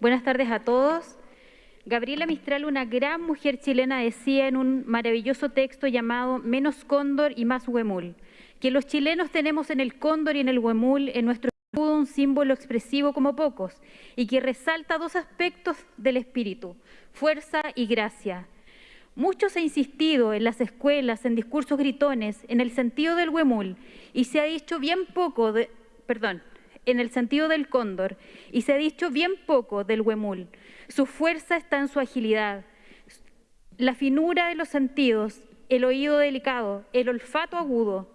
Buenas tardes a todos. Gabriela Mistral, una gran mujer chilena, decía en un maravilloso texto llamado Menos cóndor y más huemul, que los chilenos tenemos en el cóndor y en el huemul en nuestro escudo un símbolo expresivo como pocos y que resalta dos aspectos del espíritu, fuerza y gracia. Mucho se ha insistido en las escuelas, en discursos gritones, en el sentido del huemul y se ha dicho bien poco, de, perdón, en el sentido del cóndor y se ha dicho bien poco del huemul. Su fuerza está en su agilidad, la finura de los sentidos, el oído delicado, el olfato agudo.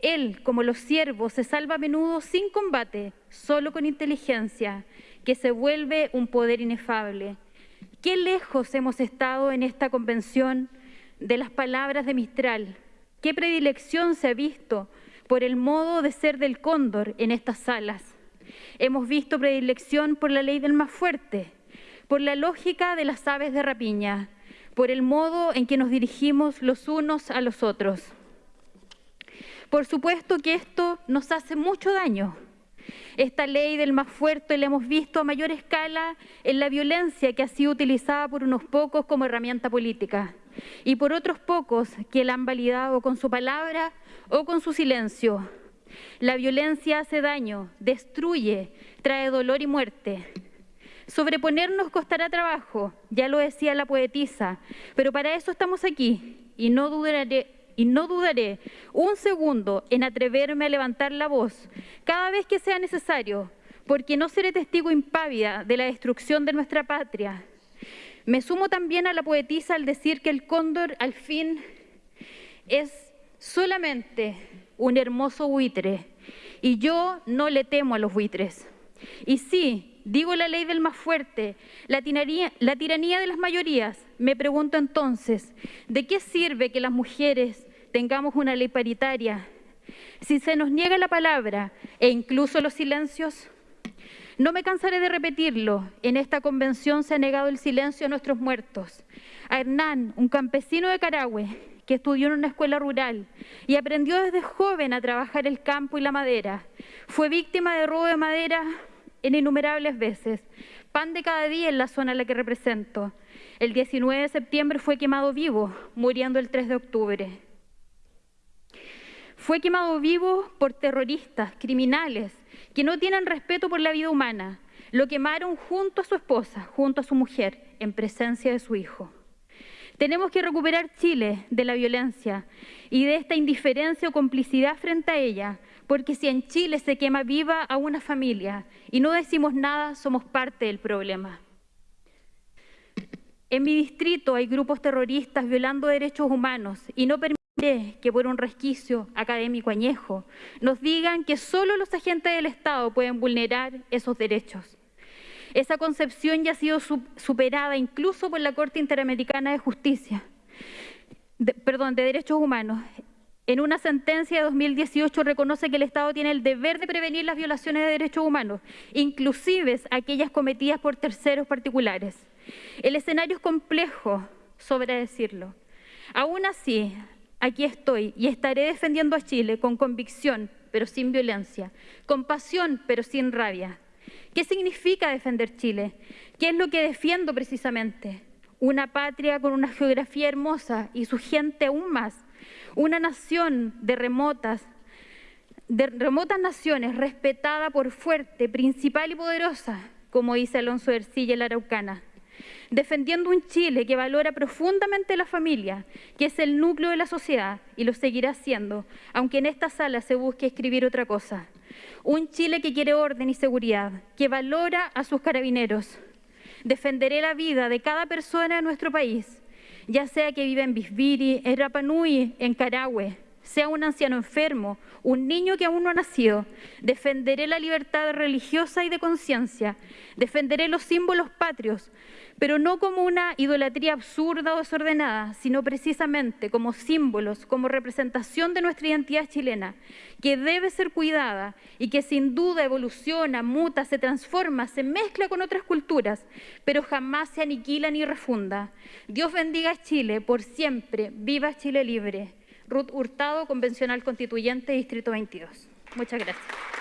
Él, como los siervos, se salva a menudo sin combate, solo con inteligencia, que se vuelve un poder inefable. Qué lejos hemos estado en esta convención de las palabras de Mistral. Qué predilección se ha visto por el modo de ser del cóndor en estas salas. Hemos visto predilección por la ley del más fuerte, por la lógica de las aves de rapiña, por el modo en que nos dirigimos los unos a los otros. Por supuesto que esto nos hace mucho daño. Esta ley del más fuerte la hemos visto a mayor escala en la violencia que ha sido utilizada por unos pocos como herramienta política y por otros pocos que la han validado con su palabra o con su silencio. La violencia hace daño, destruye, trae dolor y muerte. Sobreponernos costará trabajo, ya lo decía la poetisa, pero para eso estamos aquí y no dudaré, y no dudaré un segundo en atreverme a levantar la voz cada vez que sea necesario, porque no seré testigo impávida de la destrucción de nuestra patria. Me sumo también a la poetisa al decir que el cóndor al fin es solamente un hermoso buitre, y yo no le temo a los buitres. Y sí, digo la ley del más fuerte, la tiranía, de las mayorías. Me pregunto entonces, ¿de qué sirve que las mujeres tengamos una ley paritaria si se nos niega la palabra e incluso los silencios? No me cansaré de repetirlo, en esta convención se ha negado el silencio a nuestros muertos. A Hernán, un campesino de Carahue, que estudió en una escuela rural y aprendió desde joven a trabajar el campo y la madera. Fue víctima de robo de madera en innumerables veces. Pan de cada día en la zona a la que represento. El 19 de septiembre fue quemado vivo, muriendo el 3 de octubre. Fue quemado vivo por terroristas, criminales, que no tienen respeto por la vida humana. Lo quemaron junto a su esposa, junto a su mujer, en presencia de su hijo. Tenemos que recuperar Chile de la violencia y de esta indiferencia o complicidad frente a ella, porque si en Chile se quema viva a una familia y no decimos nada, somos parte del problema. En mi distrito hay grupos terroristas violando derechos humanos y no permitiré que por un resquicio académico añejo nos digan que solo los agentes del Estado pueden vulnerar esos derechos. Esa concepción ya ha sido superada incluso por la Corte Interamericana de Justicia, perdón, de Derechos Humanos. En una sentencia de 2018 reconoce que el Estado tiene el deber de prevenir las violaciones de derechos humanos, inclusive aquellas cometidas por terceros particulares. El escenario es complejo, sobre decirlo. Aún así, aquí estoy y estaré defendiendo a Chile con convicción, pero sin violencia, con pasión, pero sin rabia. ¿Qué significa defender Chile? ¿Qué es lo que defiendo precisamente? Una patria con una geografía hermosa y su gente aún más. Una nación de remotas, de remotas naciones respetada por fuerte, principal y poderosa, como dice Alonso Ercilla en la Araucana defendiendo un Chile que valora profundamente la familia, que es el núcleo de la sociedad y lo seguirá siendo, aunque en esta sala se busque escribir otra cosa. Un Chile que quiere orden y seguridad, que valora a sus carabineros. Defenderé la vida de cada persona de nuestro país, ya sea que viva en Bisbiri, en Rapanui, en Carahue, sea un anciano enfermo, un niño que aún no ha nacido. Defenderé la libertad religiosa y de conciencia. Defenderé los símbolos patrios, pero no como una idolatría absurda o desordenada, sino precisamente como símbolos, como representación de nuestra identidad chilena, que debe ser cuidada y que sin duda evoluciona, muta, se transforma, se mezcla con otras culturas, pero jamás se aniquila ni refunda. Dios bendiga a Chile por siempre, viva Chile libre. Ruth Hurtado, Convencional Constituyente, Distrito 22. Muchas gracias.